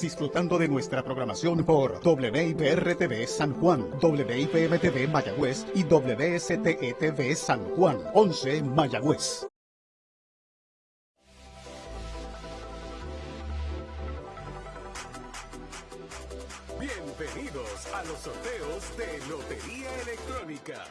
Disfrutando de nuestra programación por WIPR-TV San Juan, WIPM-TV Mayagüez y WSTE-TV San Juan, 11 Mayagüez. Bienvenidos a los sorteos de Lotería Electrónica.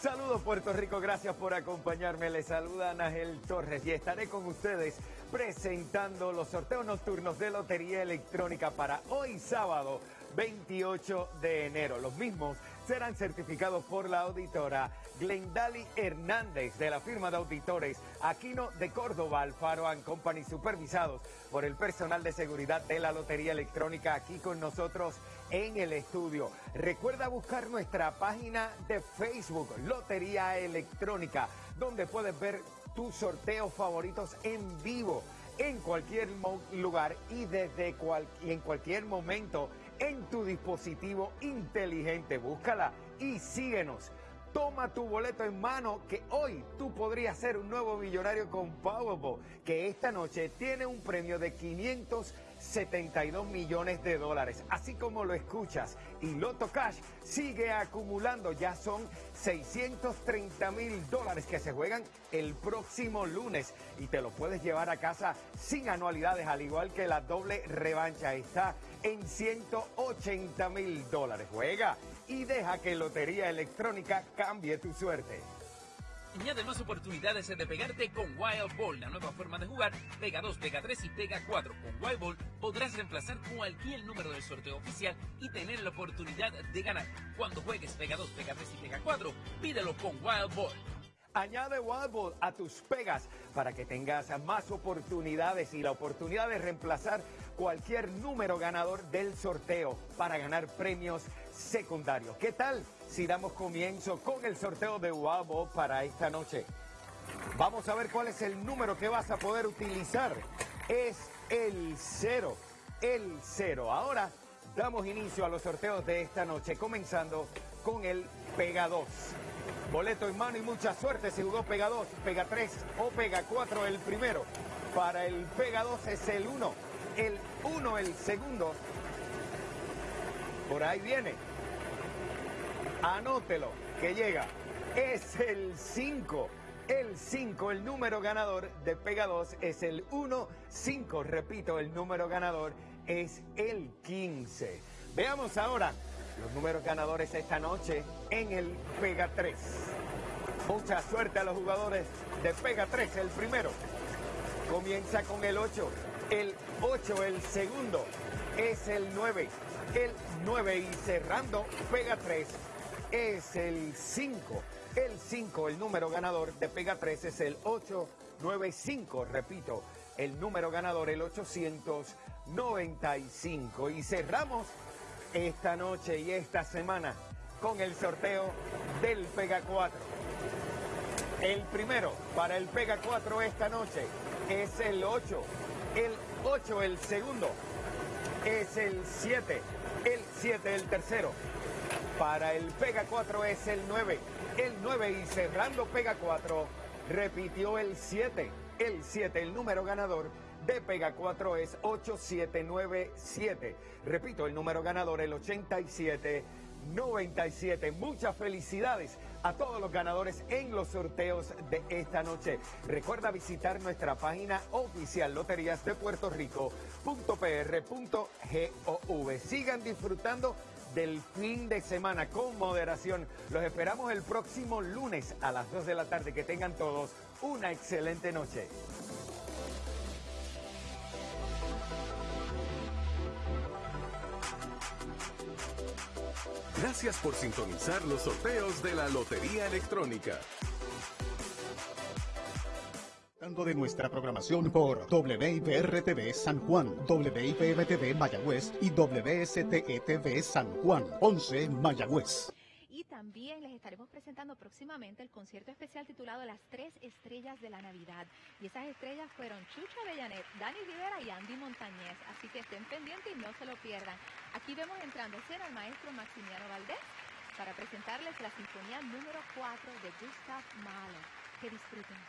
Saludos Puerto Rico, gracias por acompañarme. Les saluda Ángel Torres y estaré con ustedes presentando los sorteos nocturnos de Lotería Electrónica para hoy sábado 28 de enero. Los mismos serán certificados por la auditora Glendali Hernández de la firma de auditores Aquino de Córdoba, Alfaro Company, supervisados por el personal de seguridad de la Lotería Electrónica aquí con nosotros en el estudio. Recuerda buscar nuestra página de Facebook, Lotería Electrónica, donde puedes ver tus sorteos favoritos en vivo en cualquier lugar y desde cual, y en cualquier momento en tu dispositivo inteligente. Búscala y síguenos. Toma tu boleto en mano que hoy tú podrías ser un nuevo millonario con Powerball, que esta noche tiene un premio de 500 72 millones de dólares. Así como lo escuchas, y Loto Cash sigue acumulando, ya son 630 mil dólares que se juegan el próximo lunes y te lo puedes llevar a casa sin anualidades, al igual que la doble revancha está en 180 mil dólares. Juega y deja que Lotería Electrónica cambie tu suerte. Añade más oportunidades de pegarte con Wild Ball, la nueva forma de jugar. Pega 2, pega 3 y pega 4. Con Wild Ball podrás reemplazar cualquier número del sorteo oficial y tener la oportunidad de ganar. Cuando juegues pega 2, pega 3 y pega 4, pídelo con Wild Ball. Añade Wild Ball a tus pegas para que tengas más oportunidades y la oportunidad de reemplazar cualquier número ganador del sorteo para ganar premios secundarios. ¿Qué tal si damos comienzo con el sorteo de Wabo para esta noche? Vamos a ver cuál es el número que vas a poder utilizar. Es el cero, el cero. Ahora damos inicio a los sorteos de esta noche, comenzando con el Pega 2. Boleto en mano y mucha suerte si jugó Pega 2, Pega 3 o Pega 4 el primero. Para el Pega 2 es el 1, el 1 el segundo. Por ahí viene. Anótelo, que llega. Es el 5. El 5, el número ganador de Pega 2 es el 1, 5. Repito, el número ganador es el 15. Veamos ahora los números ganadores esta noche en el Pega 3. Mucha suerte a los jugadores de Pega 3, el primero. Comienza con el 8. El 8, el segundo, es el 9. El 9 y cerrando, Pega 3 es el 5. El 5, el número ganador de Pega 3 es el 895. Repito, el número ganador, el 895. Y cerramos esta noche y esta semana con el sorteo del Pega 4. El primero para el Pega 4 esta noche es el 8. El 8 el segundo. Es el 7. El 7 el tercero. Para el Pega 4 es el 9. El 9 y cerrando Pega 4 repitió el 7. El 7, el número ganador de Pega 4 es 8797. Repito, el número ganador el 8797. Muchas felicidades a todos los ganadores en los sorteos de esta noche. Recuerda visitar nuestra página oficial loterías de Puerto Rico.pr.gov. Sigan disfrutando del fin de semana con moderación. Los esperamos el próximo lunes a las 2 de la tarde. Que tengan todos una excelente noche. Gracias por sintonizar los sorteos de la Lotería Electrónica de nuestra programación por WIPR-TV San Juan, WIPM-TV Mayagüez y WSTE-TV San Juan, 11 Mayagüez. Y también les estaremos presentando próximamente el concierto especial titulado Las Tres Estrellas de la Navidad. Y esas estrellas fueron Chucha Bellanet, Dani Rivera y Andy Montañez. Así que estén pendientes y no se lo pierdan. Aquí vemos entrando escena al maestro Maximiano Valdés para presentarles la sinfonía número 4 de Gustav Mahler. Que disfruten.